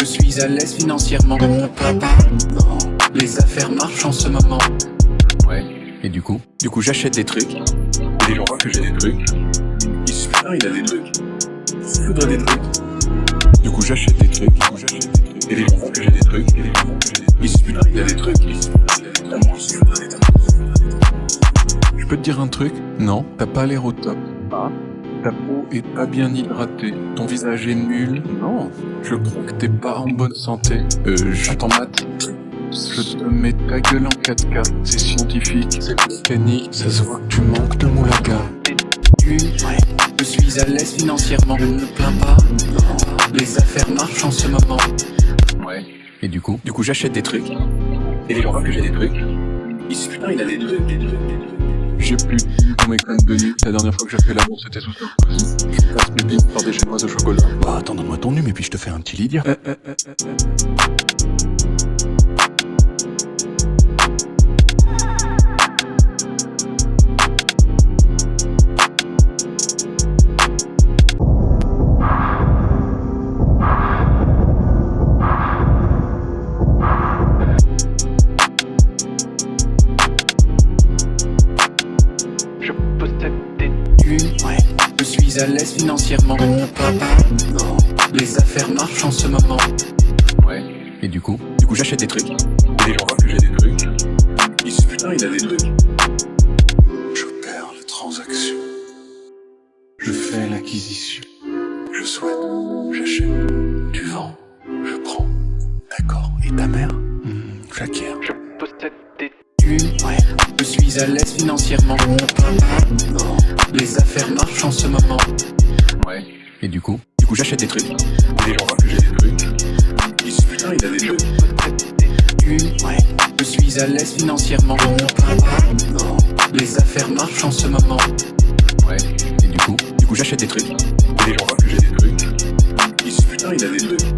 Je suis à l'aise financièrement, plains pas. Les affaires marchent en ce moment. Ouais. Et du coup? Du coup, j'achète des trucs. Et les gens voient que j'ai des trucs. Ils se putain, il a des trucs. Il se faudrait des trucs. Du coup, j'achète des trucs. Du coup, j'achète des trucs. Et les gens voient que j'ai des trucs. Et les gens voient que j'ai des trucs. Ils se il a des trucs. Il se il a. Il des trucs. Je peux te dire un truc? Non, t'as pas l'air au top. Ah ta peau est pas bien hydratée, ton visage est nul. Non, je crois que t'es pas en bonne santé. Euh, j'attends maths. Je te mets ta gueule en 4K, c'est scientifique, c'est mécanique, ça se voit que tu manques de moulaga. Je suis à l'aise financièrement, je ne me plains pas. Les affaires marchent en ce moment. Ouais. Et du coup? Du coup, j'achète des trucs. Et les gens voient que j'ai des trucs. Putain, il a des trucs, des trucs, des trucs. J'ai plus de pour mes connes de nuit. La dernière fois que j'ai fait l'amour, c'était sous Sarkozy. Je passe mes billes par des chinoises au chocolat. Bah attends, donne-moi ton nu, et puis je te fais un petit Lydia. Euh, Je possède des thunes. Je suis à l'aise financièrement, je me plains pas. Les affaires marchent en ce moment. Ouais. Et du coup Du coup, j'achète des trucs. Et les gens voient que j'ai des trucs. Ils se putain, il a des trucs. J'opère la transaction. Je fais l'acquisition. Je souhaite. J'achète. Tu vends. Je prends. D'accord. Et ta mère Hmm, J'acquiers. Je possède des thunes. Je suis à l'aise financièrement. Les affaires marchent en ce moment. Ouais. Et du coup Du coup, j'achète des trucs. Les gens voient que j'ai des trucs. Ils se putain, il a des trucs. Thunes. Je suis à l'aise financièrement. Les affaires marchent en ce moment. Ouais. Et du coup Du coup, j'achète des trucs. Les gens voient que j'ai des trucs. Ils se putain, il a des trucs.